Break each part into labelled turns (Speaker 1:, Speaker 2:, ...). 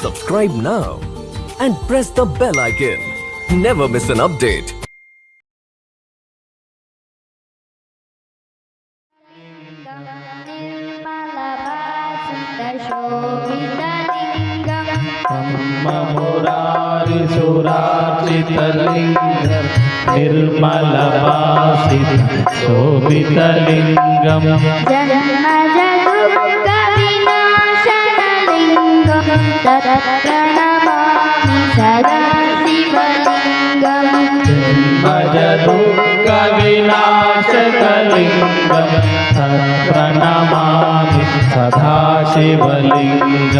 Speaker 1: Subscribe now and press the bell icon. Never miss an update.
Speaker 2: ब्रह्ममुरारिसुरार्चितलिङ्गं निर्मलवासित शोभितलिङ्गम्
Speaker 3: सदा शिवलिङ्गम्
Speaker 2: भजतु कविनाशकलि
Speaker 3: सरप्रणमाभि सदाशिवलिज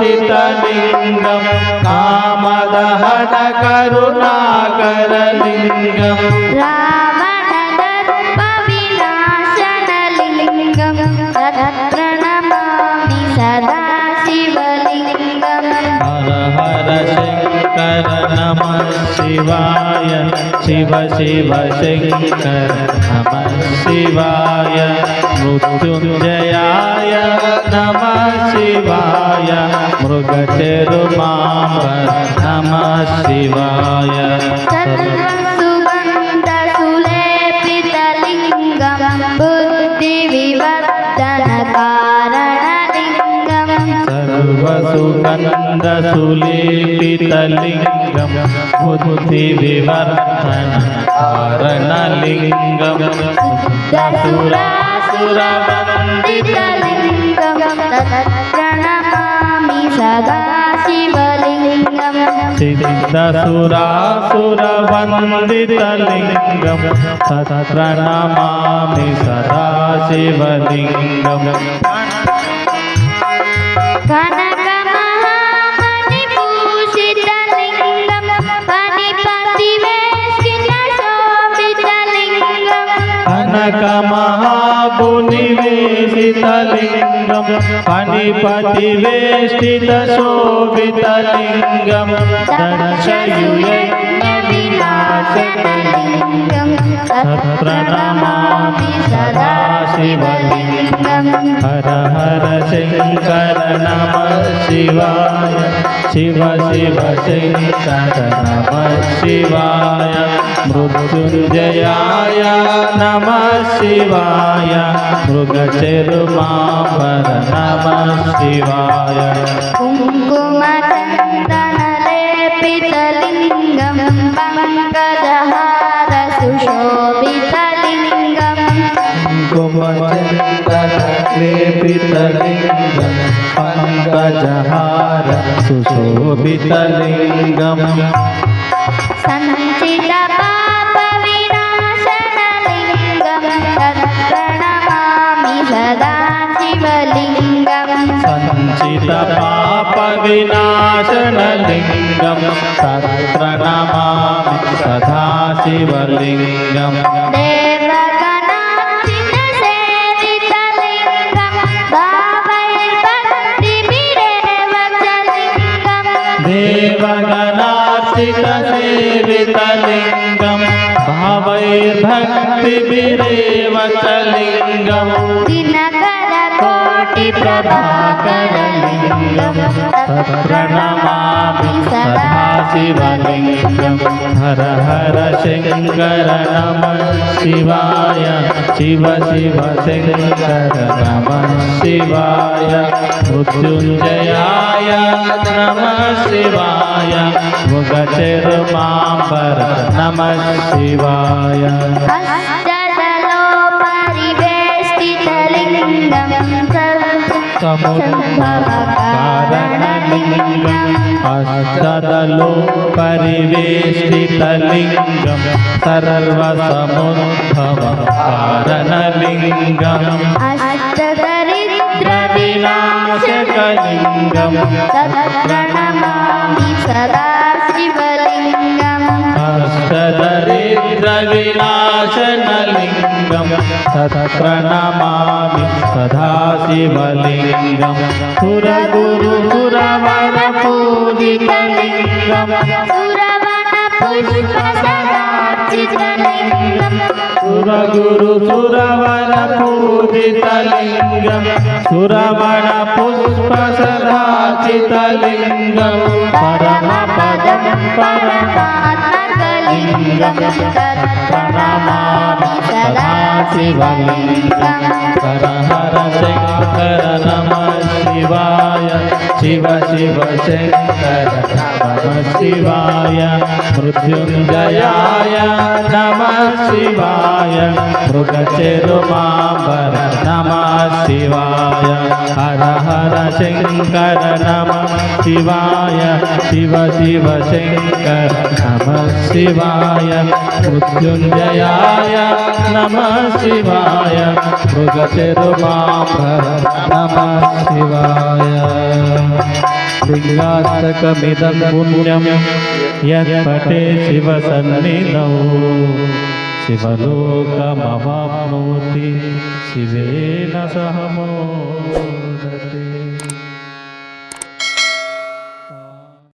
Speaker 2: प्रवराचितलिङ्गं कामदहनकरुणाकरलिङ्गम्
Speaker 3: रावणदर्पविनाशनलिङ्गं तत्प्रणमामि सदा शिवलिङ्गम्
Speaker 2: हर हर शङ्कर नमः शिवाय शिव शिव शङ्कर नमः शिवाय। मृत्युञ्जयाय मृगचेरुमाम्बर नमः शिवाय
Speaker 3: सर्वसुगन्धसुलेपितलिङ्गं बुद्धिविवर्धनकारणलिङ्गम्
Speaker 2: सर्वसुगन्धसुलेपितलिङ्गं बुद्धिविवर्धन कारणलिङ्गं
Speaker 3: दसुरासुरवन्दितलिङ्गं तत्प्रणमामि सदा शिवलिङ्गम्।
Speaker 2: सिद्धसुरासुरवन्दितलिङ्गं तत्प्रणमामि सदा शिवलिङ्गम्
Speaker 3: कनकमहामणिभूषितलिङ्गं फणिपतिवेष्टितशोभितलिङ्गम्
Speaker 2: कनकमहापुनिवेशितलिङ्गं फणिपतिवेष्टितशोभितलिङ्गं दर्शयुयज्ञविनाशकलिङ्गं प्रणमामि सदा शिवलिङ्गम् हर हर शङ्कर नमः शिवाय। शिव शिव शङ्कर नमः शिवाय मृत्युञ्जयाय नमः शिवाय मृगचेरुमाम्बर नमः शिवाय कुमचन्दनलेपितलिङ्गं पङ्कजहार सुशोभितलिङ्गम्
Speaker 3: सञ्चितपापविनाशनलिङ्गं तत्प्रणमामि सदा शिवलिङ्गम्।
Speaker 2: सदा शिवलिङ्गम्
Speaker 3: लिङ्गम्
Speaker 2: देवगणार्चितसेवितलिङ्गं भावैर्भक्तिभिरेव च लिङ्गम्
Speaker 3: दिनकरकोटिप्रभाकरलिङ्गं
Speaker 2: हर हर शङ्कर नमः शिवाय शिव शिव शङ्कर नमः शिवाय मृत्युञ्जयाय नमः शिवाय मुगचेरुमाम्बर नमः शिवाय
Speaker 3: समुद्भवकारणलिङ्गम्
Speaker 2: अष्टदलो परिवेष्टितलिङ्गं सर्वसमुद्भव कारणलिङ्गम्
Speaker 3: अष्टदरिद्रविनाशकलिङ्गं तत्प्रणमामि सदा शिवलिङ्गम्
Speaker 2: अष्टदरिद्रविनाशनलिङ्गं तत्प्रणमामि सदा शिवलिङ्गं सुरगुरुसुरवरपूजितलिङ्गं
Speaker 3: सुर पुष्पसदाचितलिङ्गम्
Speaker 2: सुरगुरु सुरवर
Speaker 3: परमात्मकलिङ्गं तत्प्रणमामि सदा
Speaker 2: हर हर शङ्कर नमः शिवाय, शिव शिव शङ्कर नमः शिवाय, मृत्युञ्जयाय नमः शिवाय, मृगचेरुमाम्बर, नमः शिवाय, हर हर शङ्कर नमः शिवाय, शिव शिव शङ्कर नमः शिवाय, मृत्युञ्जयाय नमः शिवाय मृगचेरुमाम्बर नमः शिवाय। लिङ्गास्तकमिदं पुण्यं यत्पटे शिवसन्निधौ। शिवलोकमवाप्नोति, शिवेन सह मोति